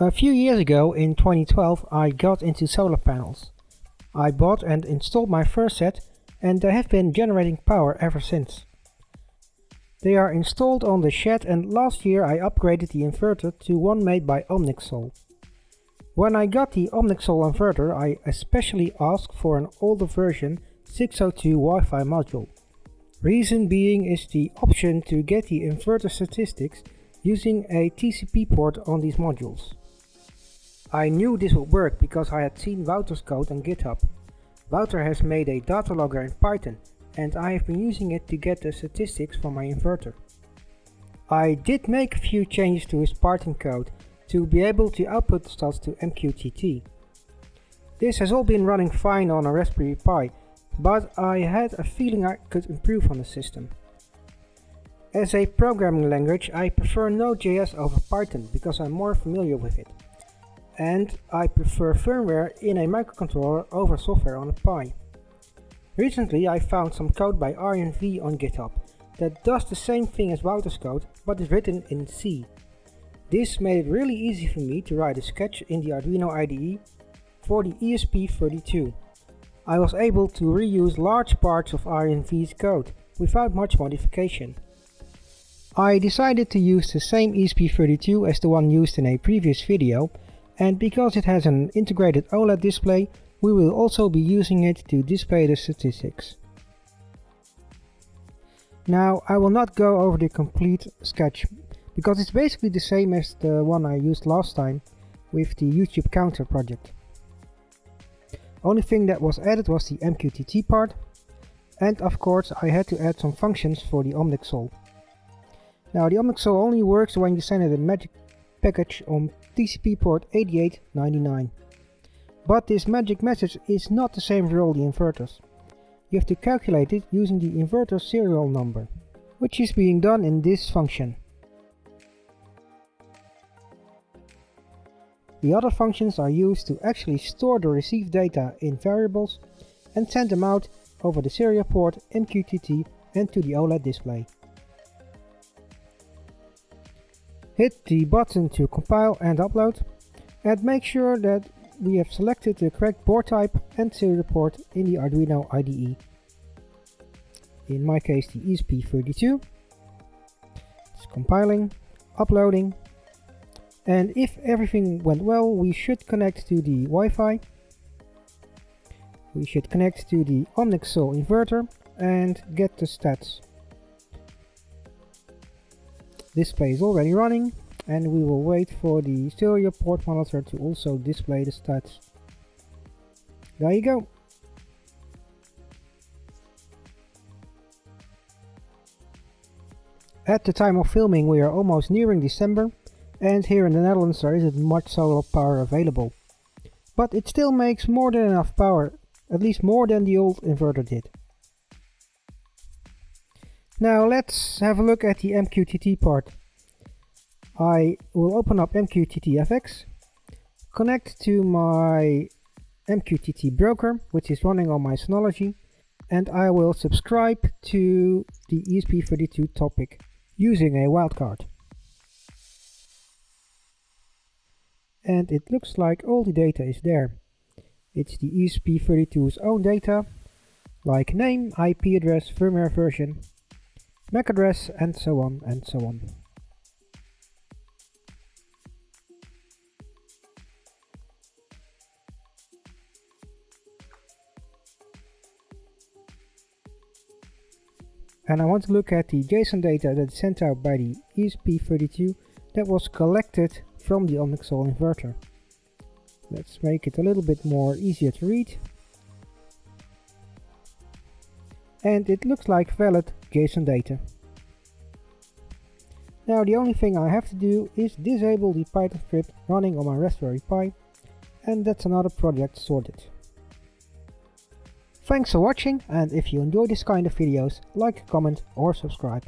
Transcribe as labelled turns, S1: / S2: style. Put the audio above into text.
S1: A few years ago, in 2012, I got into solar panels. I bought and installed my first set and they have been generating power ever since. They are installed on the shed and last year I upgraded the inverter to one made by Omniksol. When I got the Omniksol inverter I especially asked for an older version 602 Wi-Fi module. Reason being is the option to get the inverter statistics using a TCP port on these modules. I knew this would work because I had seen Wouter's code on GitHub. Wouter has made a data logger in Python and I have been using it to get the statistics for my inverter. I did make a few changes to his Python code to be able to output the stats to MQTT. This has all been running fine on a Raspberry Pi, but I had a feeling I could improve on the system. As a programming language, I prefer Node.js over Python because I'm more familiar with it. And I prefer firmware in a microcontroller over software on a Pi. Recently I found some code by Arjan V on GitHub that does the same thing as Wouter's code, but is written in C. This made it really easy for me to write a sketch in the Arduino IDE for the ESP32. I was able to reuse large parts of Arjan V's code without much modification. I decided to use the same ESP32 as the one used in a previous video and because it has an integrated OLED display we will also be using it to display the statistics. Now I will not go over the complete sketch because it's basically the same as the one I used last time with the YouTube counter project. Only thing that was added was the MQTT part and of course I had to add some functions for the Omniksol. Now the Omniksol only works when you send it a magic package on TCP port 8899. But this magic message is not the same for all the inverters. You have to calculate it using the inverter serial number, which is being done in this function. The other functions are used to actually store the received data in variables and send them out over the serial port MQTT and to the OLED display. Hit the button to compile and upload and make sure that we have selected the correct board type and serial port in the Arduino IDE. In my case the ESP32. It's compiling, uploading and if everything went well, we should connect to the Wi-Fi. We should connect to the Omniksol inverter and get the stats. Display is already running and we will wait for the serial port monitor to also display the stats. There you go. At the time of filming we are almost nearing December and here in the Netherlands there isn't much solar power available. But it still makes more than enough power, at least more than the old inverter did. Now let's have a look at the MQTT part. I will open up MQTT-FX, connect to my MQTT broker, which is running on my Synology, and I will subscribe to the ESP32 topic using a wildcard. and it looks like all the data is there. It's the ESP32's own data, like name, IP address, firmware version, MAC address, and so on and so on. And I want to look at the JSON data that's sent out by the ESP32 that was collected from the Omniksol inverter. Let's make it a little bit more easier to read. And it looks like valid JSON data. Now the only thing I have to do is disable the Python script running on my Raspberry Pi and that's another project sorted. Thanks for watching and if you enjoy this kind of videos, like, comment or subscribe.